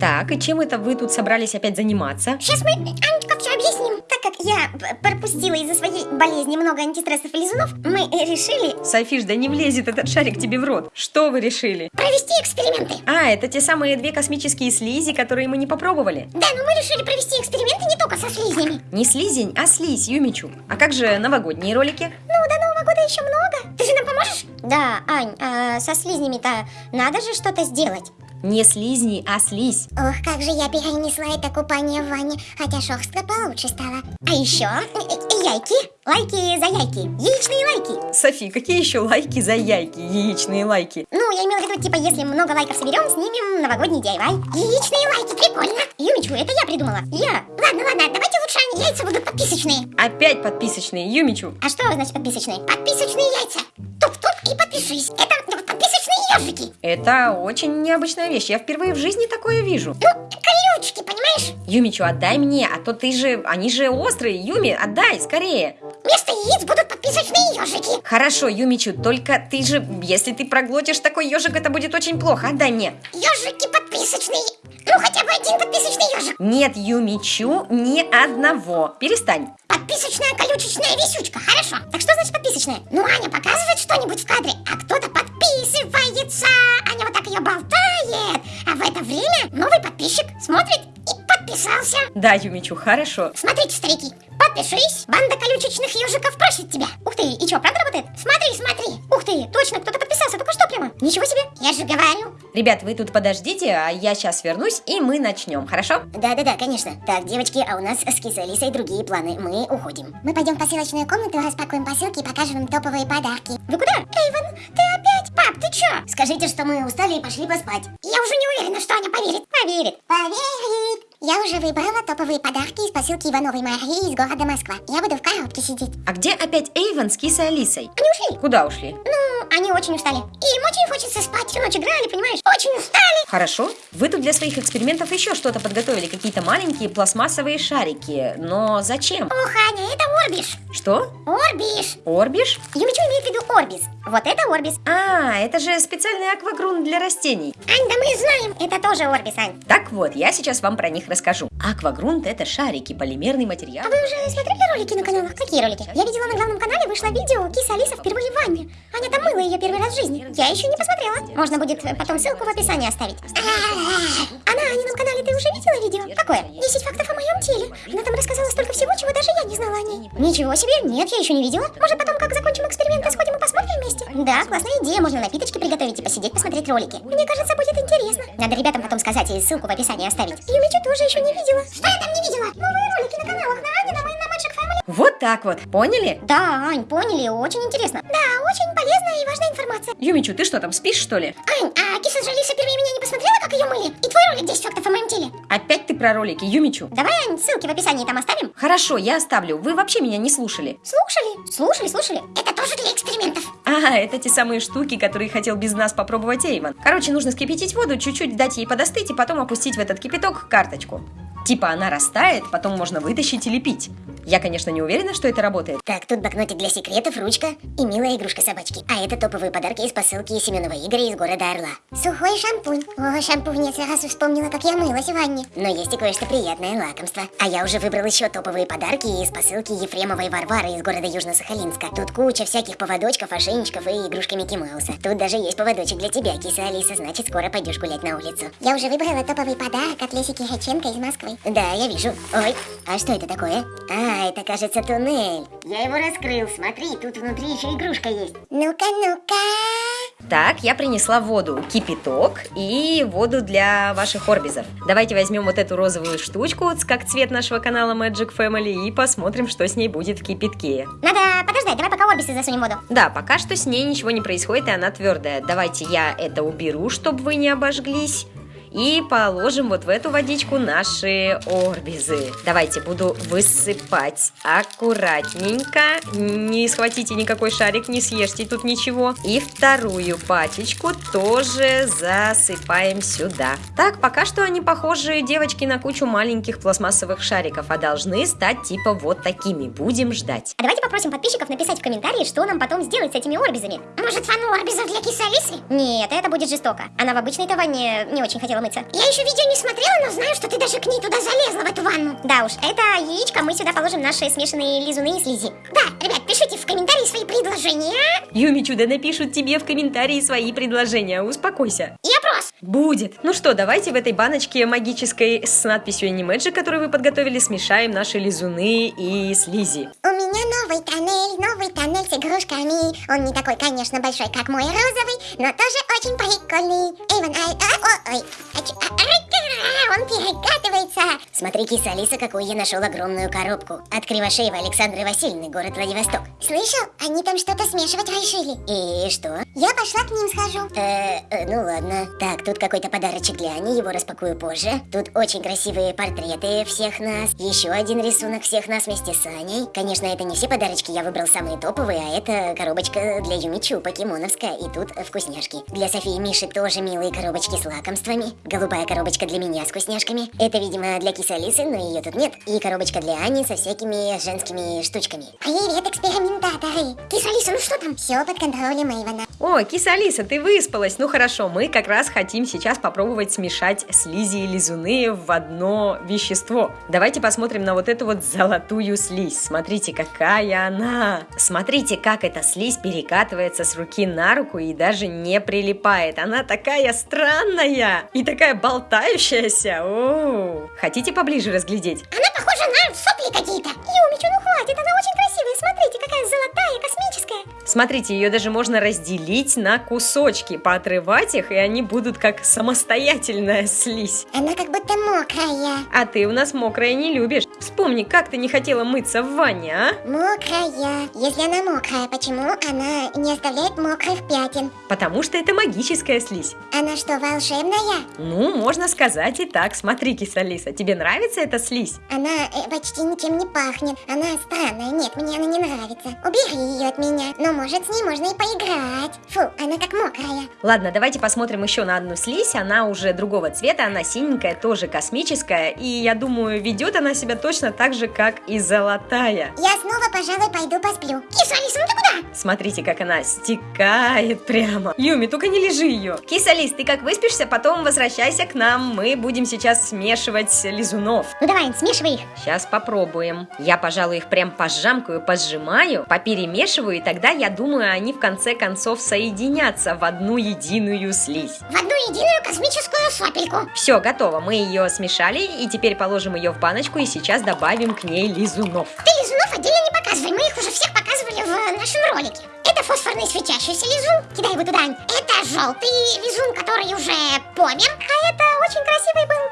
Так, и чем это вы тут собрались опять заниматься? Сейчас мы, Анечка, все объясним. Так как я пропустила из-за своей болезни много антистрессов и лизунов, мы э, решили Софиш, да не влезет этот шарик тебе в рот. Что вы решили? провести эксперименты. А, это те самые две космические слизи, которые мы не попробовали. Да, но мы решили провести эксперименты не только со слизнями. Не слизень, а слизь, Юмичу. А как же новогодние ролики? Ну, до Нового года еще много. Ты же нам поможешь? Да, Ань, а со слизнями-то надо же что-то сделать. Не слизни, а слизь. Ох, как же я перенесла это купание в ванне, хотя шерстка получше стала. А еще яйки, лайки за яйки, яичные лайки. Софи, какие еще лайки за яйки, яичные лайки? Ну, я имела в виду, типа, если много лайков соберем, снимем новогодний DIY. Яичные лайки, прикольно. Юмичу, это я придумала. Я. Ладно, ладно, давайте лучше они яйца будут подписочные. Опять подписочные, Юмичу. А что значит подписочные? Подписочные яйца. Тук-тук и подпишись. Это ежики. Это очень необычная вещь, я впервые в жизни такое вижу. Ну, колючки, понимаешь? Юмичу, отдай мне, а то ты же, они же острые, Юми, отдай, скорее. Вместо яиц будут подписочные ежики. Хорошо, Юмичу, только ты же, если ты проглотишь такой ежик, это будет очень плохо, отдай мне. Ежики подписочные. Ну, хотя бы один подписочный ежик. Нет, Юмичу, ни одного. Перестань. Подписочная колючечная висючка, хорошо. Так что значит подписочная? Ну, Аня Да, Юмичу, хорошо. Смотрите, старики, подпишись. Банда колючечных ежиков просит тебя. Ух ты, и что, правда работает? Смотри, смотри. Ух ты, точно, кто-то подписался, только что прямо. Ничего себе, я же говорю. Ребят, вы тут подождите, а я сейчас вернусь, и мы начнем, хорошо? Да-да-да, конечно. Так, девочки, а у нас с Кисой Алисой другие планы. Мы уходим. Мы пойдем в посылочную комнату, распакуем посылки и покажем им топовые подарки. Вы куда? Эйвен, ты опять? Пап, ты чё? Скажите, что мы устали и пошли поспать. Я уже не уверена, что Аня поверит. Поверит. Поверит. Я уже выбрала топовые подарки из посылки Ивановой Марии из города Москва. Я буду в коробке сидеть. А где опять Эйвен с Кисой Алисой? Они ушли. Куда ушли? Ну, они очень устали. И им очень хочется спать. Всю ночь играли, понимаешь? Очень устали. Хорошо. Вы тут для своих экспериментов еще что-то подготовили, какие-то маленькие пластмассовые шарики. Но зачем? Ох, Аня, это Орбиш. Что? Орбиш. Орбиш? Юмичу имеет в виду Орбис. Вот это Орбис. А, это же специальный аквагрунт для растений. Ань, да мы знаем. Это тоже Орбис, Ань. Так вот, я сейчас вам про них расскажу. Аквагрунт это шарики, полимерный материал. А вы уже смотрели ролики на каналах? Какие ролики? Я видела на главном канале, вышло видео Киса Алиса впервые в ванне. Аня там мыла ее первый раз в жизни. Я еще не посмотрела. Можно будет потом ссылку в описании оставить. А на Анином канале ты уже видела видео? Какое? 10 фактов о моем теле. Она там рассказала столько всего, чего даже я не знала о ней. Ничего себе, нет, я еще не видела. Может потом, как Да, классная идея, можно напиточки приготовить и посидеть, посмотреть ролики. Мне кажется, будет интересно. Надо ребятам потом сказать и ссылку в описании оставить. Юмичу тоже еще не видела. Что я там не видела? Новые ролики на каналах на Анином и на Magic Family. Вот так вот, поняли? Да, Ань, поняли, очень интересно. Да, очень полезная и важная информация. Юмичу, ты что там, спишь что ли? Ань, а киса Жалиса первее меня не посмотрела, как ее мыли? И твой ролик 10 фактов о моем теле. Опять ты про ролики, Юмичу? Давай, Ань, ссылки в описании там оставим. Хорошо, я оставлю. Вы вообще меня не слушали. Слушали? Слушали, слушали. Это тоже для экспериментов. Ага, это те самые штуки, которые хотел без нас попробовать Эйвен. Короче, нужно скипятить воду, чуть-чуть дать ей подостыть и потом опустить в этот кипяток карточку. Типа она растает, потом можно вытащить или пить. Я, конечно, не уверена, что это работает. Так, тут блокнотик для секретов, ручка и милая игрушка собачки. А это топовые подарки из посылки Семенова Игоря из города Орла. Сухой шампунь. О, шампунь, я сразу вспомнила, как я мылась в ванне. Но есть и кое-что приятное лакомство. А я уже выбрал еще топовые подарки из посылки Ефремовой Варвары из города Южно-Сахалинска. Тут куча всяких поводочков, ошейничков и игрушка Микки Мауса. Тут даже есть поводочек для тебя, киса Алиса, значит, скоро пойдешь гулять на улицу. Я уже выбрала топовый подарок от Лесики Хаченко из Москвы. Да, я вижу. Ой, а что это такое? А, это, кажется, туннель. Я его раскрыл, смотри, тут внутри еще игрушка есть. Ну-ка, ну-ка. Так, я принесла воду, кипяток и воду для ваших орбизов. Давайте возьмем вот эту розовую штучку, как цвет нашего канала Magic Family, и посмотрим, что с ней будет в кипятке. Надо подождать, давай пока орбисы засунем воду. Да, пока что с ней ничего не происходит, и она твердая. Давайте я это уберу, чтобы вы не обожглись. И положим вот в эту водичку наши орбизы. Давайте буду высыпать аккуратненько. Не схватите никакой шарик, не съешьте тут ничего. И вторую пачечку тоже засыпаем сюда. Так, пока что они похожи, девочки, на кучу маленьких пластмассовых шариков, а должны стать типа вот такими. Будем ждать. А давайте попросим подписчиков написать в комментарии, что нам потом сделать с этими орбизами. Может, фану орбизов для кисы Алисы? Нет, это будет жестоко. Она в обычной ванне не очень хотела умыться. Я еще видео не смотрела, но знаю, что ты даже к ней туда залезла, в эту ванну. Да уж, это яичко, мы сюда положим наши смешанные лизуны и слизи. Да, ребят, пишите в комментарии свои предложения. Юми Чудо напишут тебе в комментарии свои предложения, успокойся. И опрос. Будет. Ну что, давайте в этой баночке магической с надписью Animagic, которую вы подготовили, смешаем наши лизуны и слизи. У меня новый тоннель, новый тоннель с игрушками. Он не такой, конечно, большой, как мой розовый, но тоже очень прикольный. Эйвен, ай, а, о, ой, а, а, он перекатывается. Смотри, киса Алиса, какую я нашел огромную коробку. От Кривошеева Александры Васильевны, город Владивосток. Слышал? Они там что-то смешивать решили. И что? Я пошла к ним схожу. Э, э, ну ладно. Так, тут какой-то подарочек для Ани, его распакую позже. Тут очень красивые портреты всех нас. Еще один рисунок всех нас вместе с Аней. Конечно, это не все подарочки, я выбрал самые топовые, а это коробочка для Юмичу, покемоновская. И тут вкусняшки. Для Софии и Миши тоже милые коробочки с лакомствами. Голубая коробочка для меня с вкусняшками. Это, видимо, для кисы Алисы, но ее тут нет. И коробочка для Ани со всякими женскими штучками. Привет, экспериментаторы! Киса Алиса, ну что там? Все под контролем Эйвана. О, киса Алиса, ты выспалась? Ну хорошо, мы как раз хотим сейчас попробовать смешать слизи и лизуны в одно вещество. Давайте посмотрим на вот эту вот золотую слизь. Смотрите, какая она! Смотрите, как эта слизь перекатывается с руки на руку и даже не прилипает. Она такая странная и такая болтающаяся. О, хотите поближе разглядеть? Она похожа на сопли какие-то. Юмичу, ну хватит, она очень красивая. Смотрите, какая золотая, космическая. Смотрите, ее даже можно разделить на кусочки, поотрывать их, и они будут как самостоятельная слизь. Она как будто мокрая. А ты у нас мокрая не любишь. Вспомни, как ты не хотела мыться в ванне, а? Мокрая. Если она мокрая, почему она не оставляет мокрых пятен? Потому что это магическая слизь. Она что, волшебная? Ну, можно сказать и так. Смотри, кисалиса, тебе нравится эта слизь? Она э, почти ничем не пахнет. Она странная. Нет, мне она не нравится. Убери ее от меня. Но может с ней можно и поиграть. Фу, она как мокрая. Ладно, давайте посмотрим еще на одну слизь. Она уже другого цвета, она синенькая, тоже космическая. И я думаю, ведет она себя точно так же, как и золотая. Я снова, пожалуй, пойду посплю. Киса, Алиса, ну ты куда? Смотрите, как она стекает прямо. Юми, только не лежи ее. Кисалис, ты как выспишься, потом возвращайся к нам. Мы будем сейчас смешивать лизунов. Ну давай, смешивай их. Сейчас попробуем. Я, пожалуй, их прям пожамкаю, пожимаю, поперемешиваю, и тогда, я думаю, они в конце концов соединятся в одну единую слизь. В одну единую космическую сопельку. Все, готово. Мы ее смешали, и теперь положим ее в баночку, и сейчас добавим к ней лизунов. Ты лизунов отдельно не показывай, мы их уже всех показывали в нашем ролике. Это фосфорный светящийся лизун, кидай его туда. Это желтый лизун, который уже помер. А это очень красивый был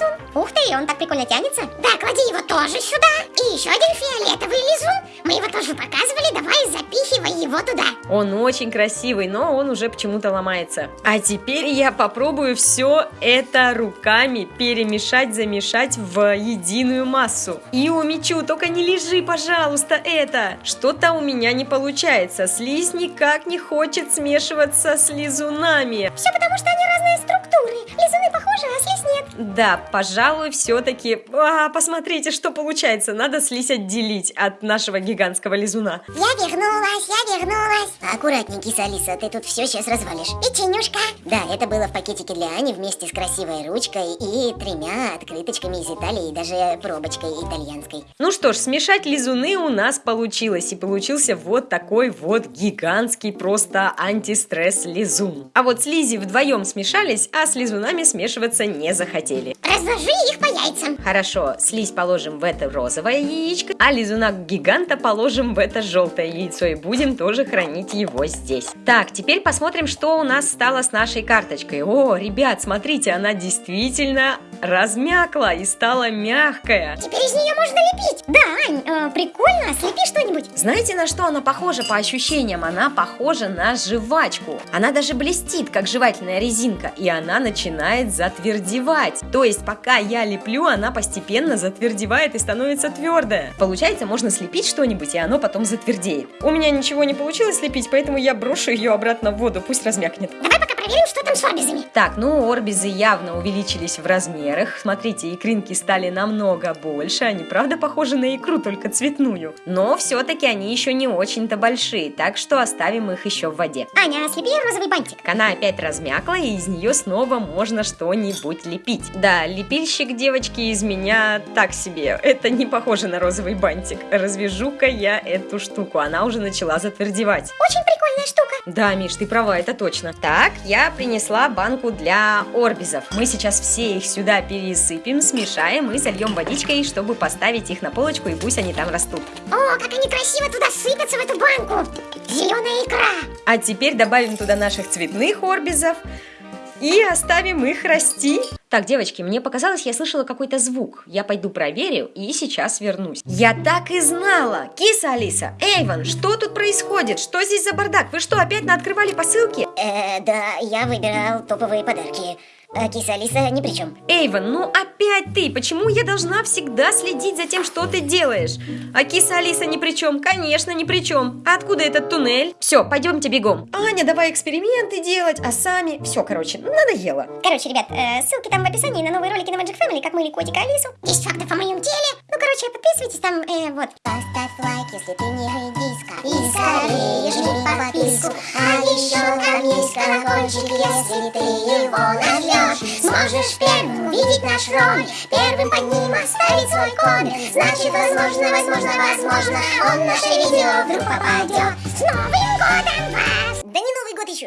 лизун. Ух ты, он так прикольно тянется. Да, клади его тоже сюда. И еще один фиолетовый лизун. Мы его тоже показывали, давай запихивай его туда. Он очень красивый, но он уже почему-то ломается. А теперь я попробую все это руками перемешать, замешать в единую массу. И умечу, только не лежи, пожалуйста, это. Что-то у меня не получается. Слизь никак не хочет смешиваться с лизунами. Все потому, что они разные структуры. Лизуны похожи, а слизь нет. Да, пожалуй, все-таки... А, посмотрите, что получается. Надо слизь отделить от нашего гигантского лизуна. Я вернулась, я вернулась. Аккуратней, киса Алиса, ты тут все сейчас развалишь. Печенюшка. Да, это было в пакетике для Ани вместе с красивой ручкой и тремя открыточками из Италии и даже пробочкой итальянской. Ну что ж, смешать лизуны у нас получилось. И получился вот такой вот гигантский просто антистресс лизун. А вот слизи вдвоем смешались, а с лизунами смешиваться не захотели. Разложи их по яйцам. Хорошо, слизь положим в это розовое яичко, а лизуна гиганта положим в это желтое яйцо и будем тоже хранить его здесь. Так, теперь посмотрим, что у нас стало с нашей карточкой. О, ребят, смотрите, она действительно размякла и стала мягкая. Теперь из нее можно лепить. Да, Ань, э, прикольно. Слепи что-нибудь. Знаете, на что она похожа по ощущениям? Она похожа на жвачку. Она даже блестит, как жевательная резинка, и она начинает затвердевать. То есть, пока я леплю, она постепенно затвердевает и становится твердая. Получается, можно слепить что-нибудь, и оно потом затвердеет. У меня ничего не получилось слепить, поэтому я брошу ее обратно в воду, пусть размякнет. Давай пока проверим, что там с орбизами. Так, ну орбизы явно увеличились в размерах. Смотрите, икринки стали намного больше. Они правда похожи на икру, только цветную. Но все-таки они еще не очень-то большие, так что оставим их еще в воде. Аня, слепи розовый бантик. Она опять размякла, и из нее снова можно что-нибудь лепить. Да, лепильщик девочки из меня так себе. Это не похоже на розовый бантик. Развяжу-ка я эту штуку. Она уже начала затвердевать. Очень прикольная штука. Да, Миш, ты права, это точно. Так, я принесла банку для орбизов. Мы сейчас все их сюда пересыпем, смешаем и зальем водичкой, чтобы поставить их на полочку, и пусть они там растут. О, как они красиво туда сыпятся, в эту банку. Зеленая икра. А теперь добавим туда наших цветных орбизов и оставим их расти. Так, девочки, мне показалось, я слышала какой-то звук. Я пойду проверю и сейчас вернусь. Я так и знала! Киса Алиса, Эйван, что тут происходит? Что здесь за бардак? Вы что, опять наоткрывали посылки? Э, да, я выбирал топовые подарки. А киса Алиса ни при чем. Эйван, ну опять ты! Почему я должна всегда следить за тем, что ты делаешь? А киса Алиса ни при чем? Конечно, ни при чем. А откуда этот туннель? Все, пойдемте бегом. Аня, давай эксперименты делать, а сами... Все, короче, надоело. Короче, ребят, э, ссылки там в описании на новые ролики на Magic Family, как мыли котика Алису. 10 фактов о моем теле. Ну, короче, подписывайтесь там, э, вот. Поставь лайк, если ты не редиска. И скорее жми подписку. А еще там есть колокольчик, если ты его нажмешь. Сможешь первым увидеть наш ролик, первым под ним оставить свой коммент. Значит, возможно, возможно, возможно, он наше видео вдруг попадет. С Новым годом вас!